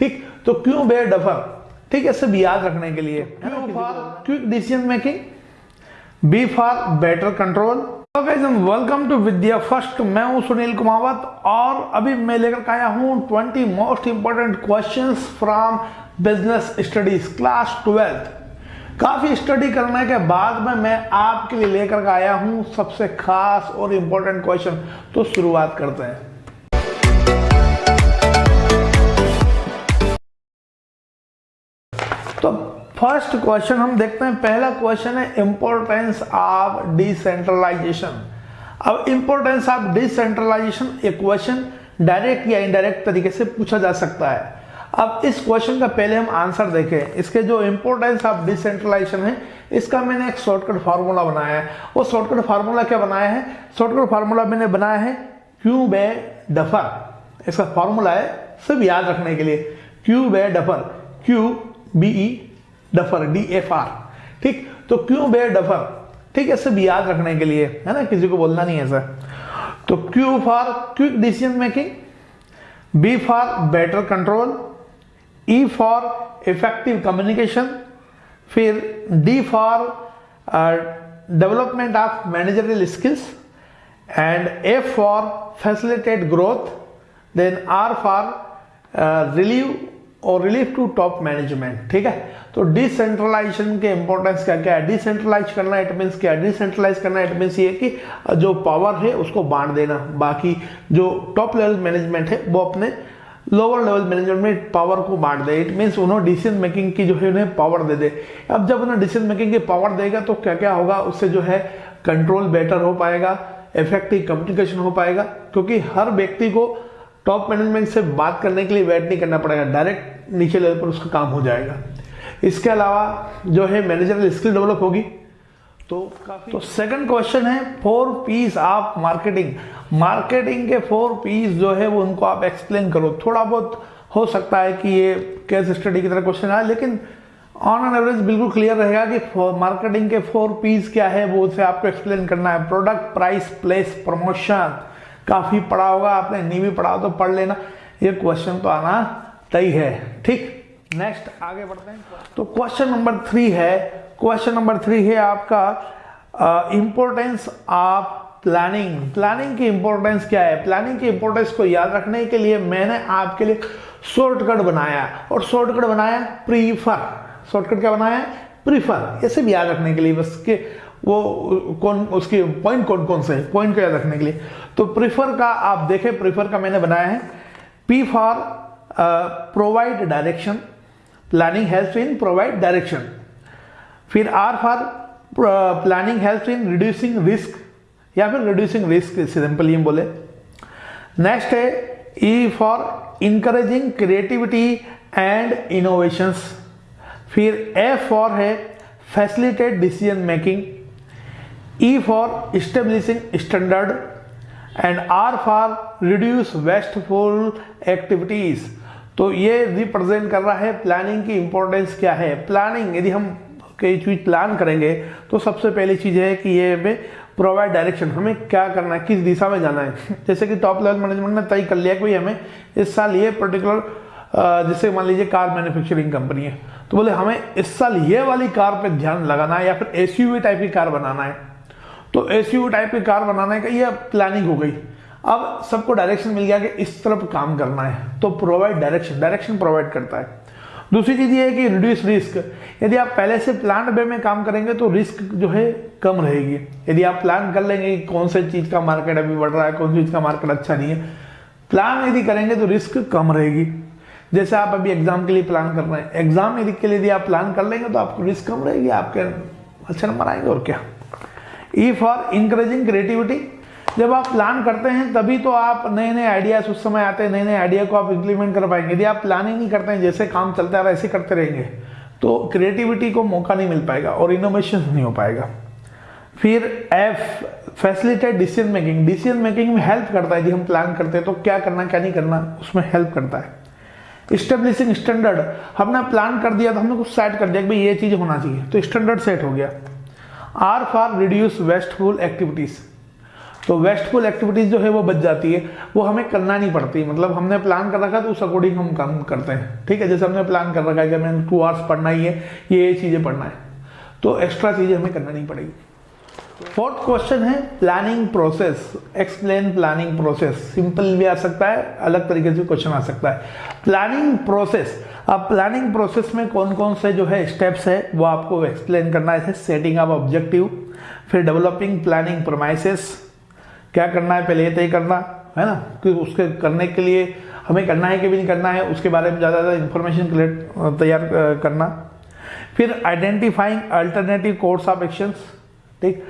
ठीक? तो क्यों बे डफर ठीक है सब याद रखने के लिए। Q for quick decision making B for better control welcome to Vidya first मैं हूँ सुनील कुमावत और अभी मैं लेकर आया हूँ 20 most important questions from business studies class twelfth काफ़ी स्टडी करने के बाद में मैं आपके लिए लेकर आया हूँ सबसे खास और इंपॉर्टेंट क्वेश्चन तो शुरुआत करते हैं। फ़र्स्ट क्वेश्चन हम देखते हैं, पहला क्वेश्चन है इंपॉर्टेंस ऑफ़ डिसेंट्रलाइजेशन अब इंपॉर्टेंस ऑफ़ डिसेंट्रलाइजेशन एक क्वेश्चन डायरेक्ट या इनडायरेक्ट तरीके से पूछा जा सकता है। अब इस क्वेश्चन का पहले हम आंसर देखें। इसके जो इंपॉर्टेंस ऑफ़ डिसेंट्रलाइजेशन है, इसका मैंने एक शॉर्टकट फार्मूला बनाया है। वो शॉर्टकट फार्मूला क्या बनाया है? शॉर्टकट फार्मूला मैंने बनाया है क्यू बे डफर इसका फार्मूला है सब याद रखने के लिए। Q be duffer Q B E duffer D F R ठीक? तो क्यों बे डफर? ठीक है सब याद रखने के लिए, है ना? किसी को बोलना नहीं है सर तो Q for quick decision making B for better control E for effective communication फिर D for development of managerial skills and F for facilitate growth then R for relieve और रिलीफ टू टॉप मैनेजमेंट ठीक है? तो decentralisation के importance क्या क्या है? Decentralise करना इट मीन्स क्या? डिसेंट्रलाइज करना इट मीन्स ये कि जो पावर है, उसको बांट देना। बाकी जो टॉप लेवल मैनेजमेंट है, वो अपने लोअर लेवल मैनेजमेंट में पावर को बांट दे। इट मीन्स उन्होंने डिसीज़न मेकिंग की जो है, उन्हें पावर दे दे। अब जब उन्हें डिसीज़न मेकिंग की पावर देगा तो क्या क्या होगा? उससे जो है कंट्रोल बेटर हो पाएगा इफ़ेक्टिव कम्युनिकेशन हो पाएगा, क्योंकि हर व्यक्ति को टॉप मैनेजमेंट से बात करने के लिए वेट नहीं करना पड़ेगा। डायरेक्ट नीचे लेवल पर उसका काम हो जाएगा। इसके अलावा जो है मैनेजरल स्किल डेवलप होगी। तो काफ़ी तो सेकंड क्वेश्चन है four Ps of marketing marketing के फोर पीस जो है वो उनको आप एक्सप्लेन करो। थोड़ा बहुत हो सकता है कि ये केस स्टडी की तरह क्वेश्चन आए लेकिन ऑन एन एवरेज बिल्कुल क्लियर रहेगा कि मार्केटिंग के फोर पीस क्या है वो उसे आपको एक्सप्लेन करना है। प्रोडक्ट प्राइस प्लेस प्रमोशन काफ़ी पढ़ा होगा, आपने नहीं भी पढ़ा तो पढ़ लेना। ये क्वेश्चन तो आना तय है, ठीक? नेक्स्ट आगे बढ़ते हैं। तो क्वेश्चन नंबर थ्री है। क्वेश्चन नंबर थ्री है आपका इंपॉर्टेंस ऑफ़ प्लानिंग प्लानिंग की इंपॉर्टेंस क्या है? प्लानिंग की इंपॉर्टेंस को याद रखने के लिए मैंने आपके लिए शॉर्टकट बनाया। और शॉर्टकट बनाया प्रीफर शॉर्टकट क्या बनाया प्रीफर ऐसे भी याद रखने के लिए बस के वो कौन, उसके पॉइंट कौन कौन से पॉइंट को याद रखने के लिए। तो प्रीफर का, आप देखें प्रीफर का मैंने बनाया है। P for provide direction planning help in provide direction फिर R for planning help in reducing risk या फिर रिड्यूसिंग रिस्क सिंपली हम बोले। नेक्स्ट है E for encouraging creativity and innovations फिर एफ़ फॉर है facilitate decision making E for establishing standard and R for reduce wasteful activities. तो ये represent कर रहा है प्लानिंग की इंपॉर्टेंस क्या है? प्लानिंग यदि हम कोई चीज़ प्लान करेंगे तो सबसे पहली चीज़ है कि ये हमें प्रोवाइड डायरेक्शन हमें क्या करना है, किस दिशा में जाना है। जैसे कि टॉप लेवल मैनेजमेंट ने तय कर लिया कि हमें इस साल ये पर्टिकुलर जैसे मान लीजिए कार मैन्युफैक्चरिंग कंपनी है तो बोले हमें इस साल ये वाली कार पे ध्यान लगाना है या फिर एस टाइप की कार बनाना है। तो एस टाइप की कार बनाने का ये प्लानिंग हो गई। अब सबको डायरेक्शन मिल गया कि इस तरफ़ काम करना है तो प्रोवाइड डायरेक्शन डायरेक्शन प्रोवाइड करता है। दूसरी चीज़ ये है कि रिड्यूस रिस्क यदि आप पहले से प्लान वे में काम करेंगे तो रिस्क जो है कम रहेगी। यदि आप प्लान कर लेंगे कि कौन से चीज़ का मार्केट अभी बढ़ रहा है, कौन सी चीज़ का मार्केट अच्छा नहीं है प्लान यदि करेंगे तो रिस्क कम रहेगी। जैसे आप अभी एग्ज़ाम के लिए प्लान कर रहे हैं। एग्ज़ाम यदि के लिए यदि आप प्लान कर लेंगे तो आपको रिस्क कम रहेगी, आपके अच्छे नंबर आएँगे, और क्या? ई फॉर इंकरेजिंग क्रिएटिविटी जब आप प्लान करते हैं, तभी तो आप नए नए आइडियाज़ उस समय आते हैं नए नए आइडिया को आप इम्प्लीमेंट कर पाएँगे। यदि आप प्लानिंग नहीं करते हैं, जैसे काम चलता है वैसे करते रहेंगे तो क्रिएटिविटी को मौका नहीं मिल पाएगा और इनोवेशन नहीं हो पाएगा। फिर F facilitate decision making decision making में हेल्प करता है। यदि हम प्लान करते हैं तो क्या करना, क्या नहीं करना, उसमें हेल्प करता है। स्टेब्लिशिंग स्टैंडर्ड हमने प्लान कर दिया तो हमने कुछ सेट कर दिया कि भाई ये चीज़ होना चाहिए। तो स्टैंडर्ड सेट हो गया। R for reduce wasteful activities. तो वेस्टफुल एक्टिविटीज़ जो है वो बच जाती है, वो हमें करना नहीं पड़ती। मतलब हमने प्लान कर रखा तो उस अकॉर्डिंग हम काम करते हैं। ठीक है, जैसे हमने प्लान कर रखा है कि हमें टू आवर्स पढ़ना ही है, ये ये चीज़ें पढ़ना है। तो एक्स्ट्रा चीज़ें हमें करना नहीं पड़ेगी। फोर्थ क्वेश्चन है planning process explain planning process simple भी आ सकता है, अलग तरीके से क्वेश्चन आ सकता है. प्लानिंग प्रोसेस अब प्लानिंग प्रोसेस में कौन कौन से जो है स्टेप्स है, वो आपको एक्सप्लेन करना है. सेटिंग ऑफ़ ऑब्जेक्टिव फिर डेवलपिंग प्लानिंग प्रोमाइसेस क्या करना है, पहले तय करना, है ना? कि उसके करने के लिए हमें करना है कि भी नहीं करना है, उसके बारे में ज़्यादा ज़्यादा इंफॉर्मेशन कलेक्ट तैयार, करना. फिर identifying alternative course of actions ठीक?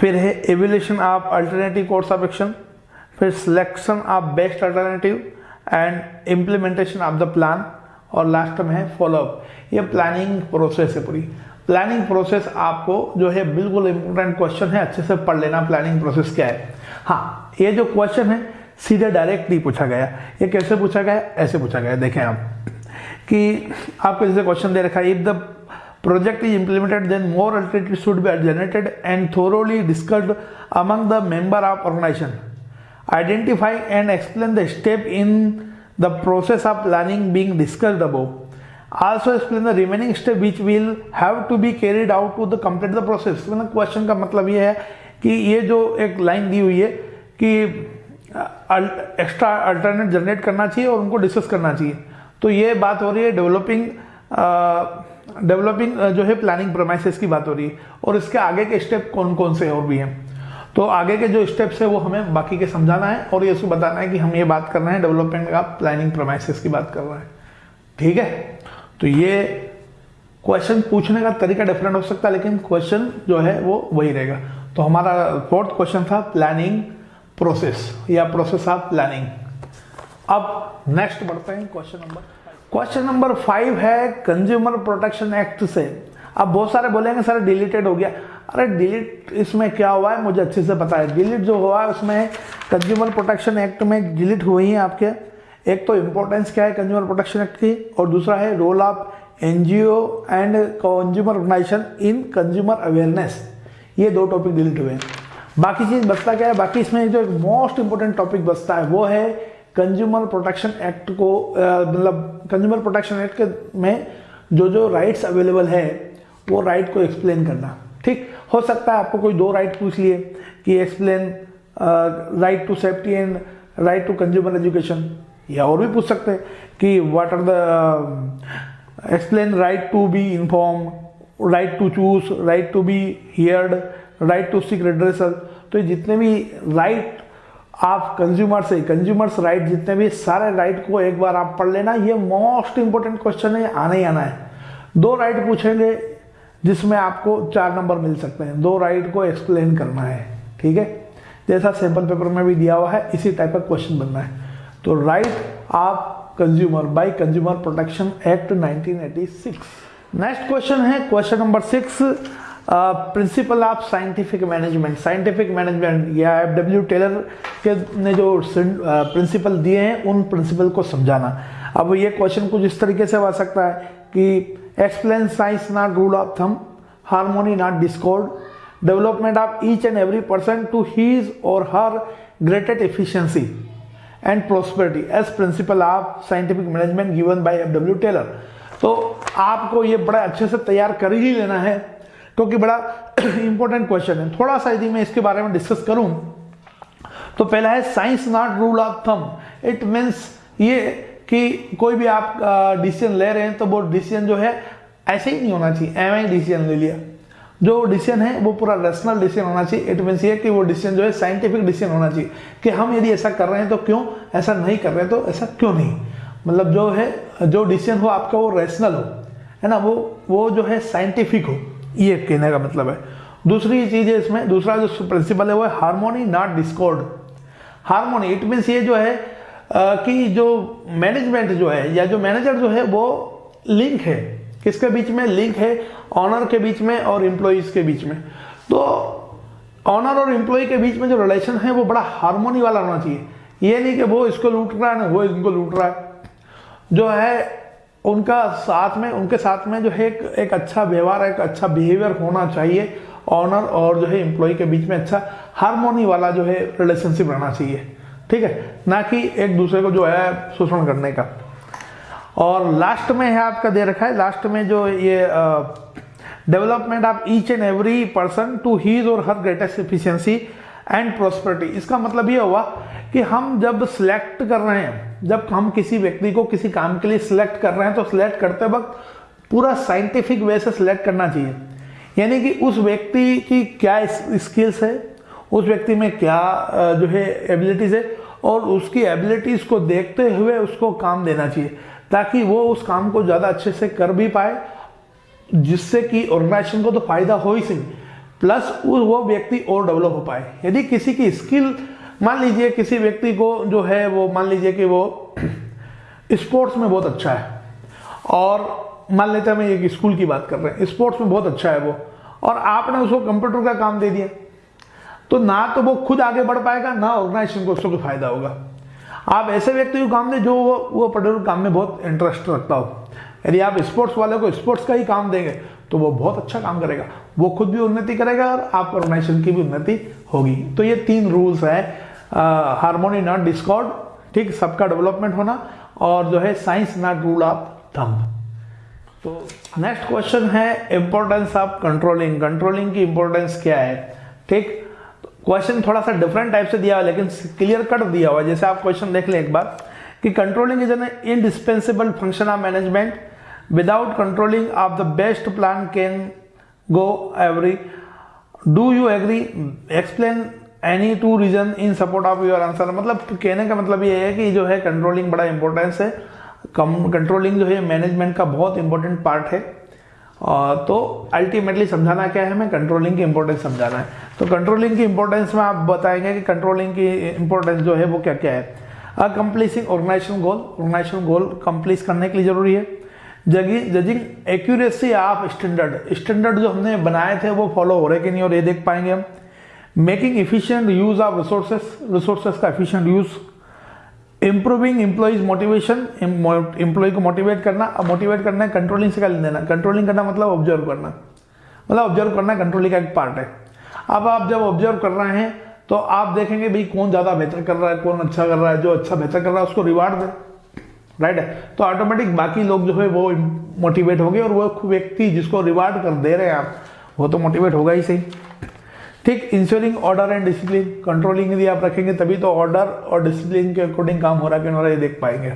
फिर है evolution of alternative course of action फिर selection of best alternative and implementation of the plan और लास्ट में है फॉलोअप ये प्लानिंग प्रोसेस है पूरी. प्लानिंग प्रोसेस आपको जो है बिल्कुल इंपॉर्टेंट क्वेश्चन है, अच्छे से पढ़ लेना प्लानिंग प्रोसेस क्या है. हाँ ये जो क्वेश्चन है, सीधे डायरेक्ट नहीं पूछा गया. ये कैसे पूछा गया? ऐसे पूछा गया. देखें आप कि आपको जैसे क्वेश्चन दे रखा है if the project is implemented then more alternatives should be generated and thoroughly discussed among the member of organization identify and explain the step in the process of planning being discussed above also explain the remaining step which will have to be carried out to the complete the process मतलब question का मतलब ये है कि ये जो एक line दी हुई है कि एक्स्ट्रा अल्टरनेट जनरेट करना चाहिए और उनको डिस्कस करना चाहिए तो ये बात हो रही है डेवलपिंग डेवलपिंग जो है प्लानिंग प्रोमाइसिस की बात हो रही है। और इसके आगे के स्टेप कौन कौन से और भी हैं? तो आगे के जो स्टेप्स है वो हमें बाकी के समझाना है और ये उसको बताना है कि हम ये बात कर रहे हैं डेवलपमेंट का प्लानिंग प्रोमाइसिस की बात कर रहे हैं। ठीक है? तो ये क्वेश्चन पूछने का तरीका डिफरेंट हो सकता है, लेकिन क्वेश्चन जो है वो वही रहेगा। तो हमारा फोर्थ क्वेश्चन था प्लानिंग प्रोसेस या प्रोसेस ऑफ़ प्लानिंग अब नेक्स्ट बढ़ते हैं question number question number five है कंज्यूमर प्रोटेक्शन एक्ट से। अब बहुत सारे बोलेंगे, सर डिलीटेड हो गया। अरे डिलीट इसमें क्या हुआ है? मुझे अच्छे से पता है। डिलीट जो हुआ है, उसमें कंज्यूमर प्रोटेक्शन एक्ट में डिलीट हुई है आपके। एक तो इम्पोर्टेंस क्या है कंज्यूमर प्रोटेक्शन एक्ट की? और दूसरा है role of NGO and consumer organization in consumer awareness ये दो टॉपिक डिलीट हुए हैं। बाकी चीज़ बचता क्या है? बाकी इसमें जो मोस्ट इंपॉर्टेंट टॉपिक बचता है, वो है कंज्यूमर प्रोटेक्शन एक्ट को मतलब कंज्यूमर प्रोटेक्शन एक्ट के में जो जो राइट्स अवेलेबल है, वो राइट को एक्सप्लेन करना। ठीक? हो सकता है आपको कोई दो राइट पूछ लिए कि explain right to safety and right to consumer education या और भी पूछ सकते हैं कि what are the explain right to be inform right to choose right to be heard right to seek redressal तो जितने भी राइट आप कंज्यूमर से कंज्यूमर्स राइट जितने भी, सारे राइट को एक बार आप पढ़ लेना। ये मोस्ट इंपोर्टेंट क्वेश्चन है आना ही आना है। दो राइट पूछेंगे, जिसमें आपको चार नंबर मिल सकते हैं। दो राइट को एक्सप्लेन करना है, ठीक है? जैसा सैंपल पेपर में भी दिया हुआ है, इसी टाइप का क्वेश्चन बनना है। तो राइट आप consumer by consumer protection act 1986 next question है question number six principle of scientific management scientific management या एफ़ डब्ल्यू टेलर के ने जो प्रिंसिपल दिए हैं, उन प्रिंसिपल को समझाना। अब ये क्वेश्चन कुछ इस तरीके से आ सकता है कि explain science not rule of thumb harmony not discord development of each and every person to his or her greatest efficiency and prosperity as principle of scientific management given by F W Taylor तो आपको ये बड़ा अच्छे से तैयार कर ही लेना है। क्योंकि बड़ा इंपॉर्टेंट क्वेश्चन है। थोड़ा सा यदि मैं इसके बारे में डिस्कस करूँ तो पहला है science not rule of thumb it means ये कि कोई भी आप डिसीज़न ले रहे हैं तो वो डिसीज़न जो है, ऐसे ही नहीं होना चाहिए। एम आई डिसीज़न ले लिया। जो डिसीज़न है, वो पूरा रेशनल डिसीज़न होना चाहिए। इट मीन्स ये कि वो डिसीज़न जो है साइंटिफिक डिसीज़न होना चाहिए कि हम यदि ऐसा कर रहे हैं तो क्यों ऐसा नहीं कर रहे हैं तो ऐसा क्यों नहीं? मतलब जो है, जो डिसीज़न हो, आपका वो रेशनल हो। है ना? वो वो जो है साइंटिफिक हो। ये कहने का मतलब है। दूसरी चीज़ है इसमें दूसरा जो प्रिंसिपल है वो है harmony not discord harmony it means ये जो है आ, कि जो मैनेजमेंट जो है या जो मैनेजर जो है वो लिंक है। किसके बीच में? लिंक है ऑनर के बीच में और एम्प्लॉयज़ के बीच में। तो ऑनर और एम्प्लॉय के बीच में जो रिलेशन है वो बड़ा हारमोनी वाला होना चाहिए। ये नहीं कि वो इसको लूट रहा है ना वो इनको लूट रहा है। जो है उनका साथ में उनके साथ में जो है एक, एक अच्छा व्यवहार एक अच्छा बिहेवियर होना चाहिए। ऑनर और जो है एम्प्लॉय के बीच में अच्छा हारमोनी वाला जो है रिलेशनशिप रहना चाहिए। ठीक है? ना कि एक दूसरे को जो है शोषण करने का। और लास्ट में है आपका दे रखा है लास्ट में जो ये development of each and every person to his or her greatest efficiency and prosperity इसका मतलब ये हुआ कि हम जब सिलेक्ट कर रहे हैं, जब हम किसी व्यक्ति को किसी काम के लिए सिलेक्ट कर रहे हैं तो सिलेक्ट करते वक्त पूरा साइंटिफिक वे से सिलेक्ट करना चाहिए। यानी कि उस व्यक्ति की क्या स्किल्स है, उस व्यक्ति में क्या जो है एबिलिटीज है, और उसकी एबिलिटीज को देखते हुए उसको काम देना चाहिए, ताकि वो उस काम को ज़्यादा अच्छे से कर भी पाए, जिससे कि ऑर्गेनाइजेशन को तो फ़ायदा हो ही सही प्लस वो व्यक्ति और डेवलप हो पाए। यदि किसी की स्किल, मान लीजिए किसी व्यक्ति को जो है वो, मान लीजिए कि वो स्पोर्ट्स में बहुत अच्छा है, और मान लेते हैं हम एक स्कूल की बात कर रहे हैं, स्पोर्ट्स में बहुत अच्छा है वो, और आपने उसको कंप्यूटर का काम दे दिया तो ना तो वो खुद आगे बढ़ पाएगा, ना ऑर्गेनाइजेशन को उसको फ़ायदा होगा। आप ऐसे व्यक्ति को काम दें जो वो वो पर्टिकुलर काम में बहुत इंटरेस्ट रखता हो। यदि आप स्पोर्ट्स वाले को स्पोर्ट्स का ही काम देंगे तो वो बहुत अच्छा काम करेगा। वो खुद भी उन्नति करेगा और आप ऑर्गेनाइजेशन की भी उन्नति होगी। तो ये तीन रूल्स है। हारमोनी नॉट डिस्कॉर्ड ठीक? सबका डेवलपमेंट होना और जो है science not rule of thumb तो नेक्स्ट क्वेश्चन है इंपॉर्टेंस ऑफ़ कंट्रोलिंग कंट्रोलिंग की इंपॉर्टेंस क्या है? ठीक? क्वेश्चन थोड़ा सा डिफरेंट टाइप से दिया हुआ लेकिन क्लियर कट दिया हुआ जैसे आप क्वेश्चन देख लें एक बार कि controlling is an indispensable function of management without controlling of the best plan can go every do you agree explain any two reason in support of your answer मतलब कहने का मतलब ये है कि जो है कंट्रोलिंग बड़ा इंपॉर्टेंस है। कम कंट्रोलिंग जो है मैनेजमेंट का बहुत इंपॉर्टेंट पार्ट है। तो अल्टीमेटली समझाना क्या है? हमें कंट्रोलिंग की इंपॉर्टेंस समझाना है। तो कंट्रोलिंग की इंपॉर्टेंस में आप बताएँगे कि कंट्रोलिंग की इंपॉर्टेंस जो है वो क्या क्या है। Accomplishing organization goal organization goal complete करने के लिए ज़रूरी है। Judging accuracy of standard standard जो हमने बनाए थे वो फॉलो हो रहे कि नहीं और ये देख पाएँगे हम। Making efficient use of resources resources का efficient use improving employees motivation employee को मोटिवेट करना, अब मोटिवेट करना है कंट्रोलिंग से क्या देना कंट्रोलिंग करना मतलब ऑब्ज़र्व करना। मतलब ऑब्ज़र्व करना कंट्रोलिंग का एक पार्ट है। अब आप जब ऑब्ज़र्व कर रहे हैं तो आप देखेंगे भाई कौन ज़्यादा बेहतर कर रहा है, कौन अच्छा कर रहा है। जो अच्छा बेहतर कर रहा है, उसको रिवार्ड दे। राइट है तो ऑटोमेटिक बाकी लोग जो है वो मोटिवेट होंगे और वो व्यक्ति जिसको रिवार्ड कर दे रहे हैं आप, वो तो मोटिवेट होगा ही सही। ठीक ensuring order and discipline controlling यदि आप रखेंगे तभी तो ऑर्डर और डिसिप्लिन के अकॉर्डिंग काम हो रहा है कि नहीं ये देख पाएँगे।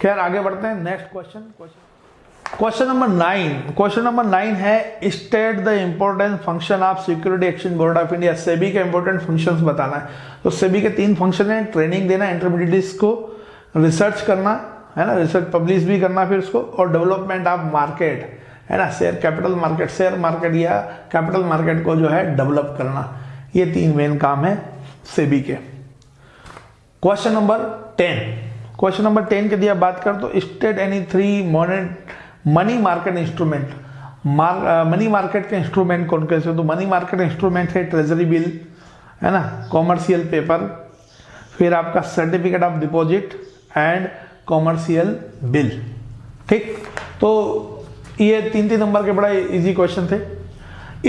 खैर, आगे बढ़ते हैं। Next question question number nine question number nine है state the important function of security action board of India SEBI के इंपॉर्टेंट फ़ंक्शंस बताना है। तो सेबी के तीन फ़ंक्शन है ट्रेनिंग देना इंटरमीडिएट्स को रिसर्च करना, है ना, रिसर्च पब्लिश भी करना फिर उसको, और डेवलपमेंट ऑफ़ मार्केट, है ना, share capital market, share market या कैपिटल मार्केट को जो है डेवलप करना, ये तीन मेन काम है सेबी के। Question number ten. Question number ten के दिया बात कर तो state any three money market instrument money market के इंस्ट्रूमेंट कौन कैसे तो मनी मार्केट इंस्ट्रूमेंट है ट्रेजरी बिल, है ना, कॉमर्शियल पेपर, फिर आपका certificate of deposit and commercial bill ठीक? तो ये तीन तीन नंबर के बड़ा इजी क्वेश्चन थे।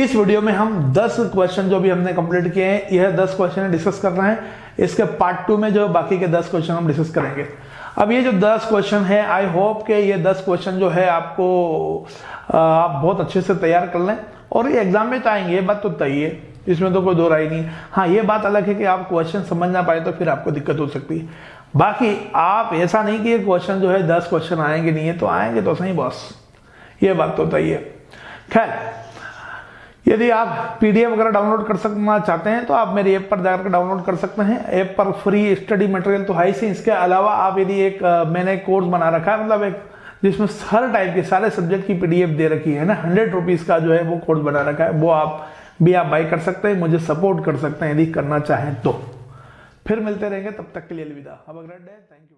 इस वीडियो में हम 10 क्वेश्चन जो भी हमने कंप्लीट किए हैं, यह 10 क्वेश्चन डिस्कस कर रहे हैं। इसके पार्ट टू में जो बाकी के 10 क्वेश्चन हम डिस्कस करेंगे। अब ये जो 10 क्वेश्चन है आई होप के ये 10 क्वेश्चन जो है, आपको आप बहुत अच्छे से तैयार कर लें। और ये एग्ज़ाम में तो आएँगे, ये बात तो तय है इसमें तो कोई दो राय नहीं है। हाँ ये बात अलग है कि आप क्वेश्चन समझ ना पाए तो फिर आपको दिक्कत हो सकती है। बाकी आप ऐसा नहीं कि ये क्वेश्चन जो है दस क्वेश्चन आएँगे, नहीं है तो आएँगे तो सही बॉस ये बात तो है। खैर, यदि आप पीडीएफ वगैरह डाउनलोड कर सकना चाहते हैं तो आप मेरी ऐप पर जाकर डाउनलोड कर सकते हैं। ऐप पर फ्री स्टडी मटेरियल तो है ही इसके अलावा आप यदि एक मैंने कोर्स बना रखा है मतलब एक, जिसमें हर टाइप के सारे सब्जेक्ट की पीडीएफ दे रखी है ना हंड्रेड रुपीज़ का जो है वो कोर्स बना रखा है, वो आप भी आप बाई कर सकते हैं, मुझे सपोर्ट कर सकते हैं यदि करना चाहें तो। फिर मिलते रहेंगे तब तक के लिए अलविदा। अब अगर थैंक यू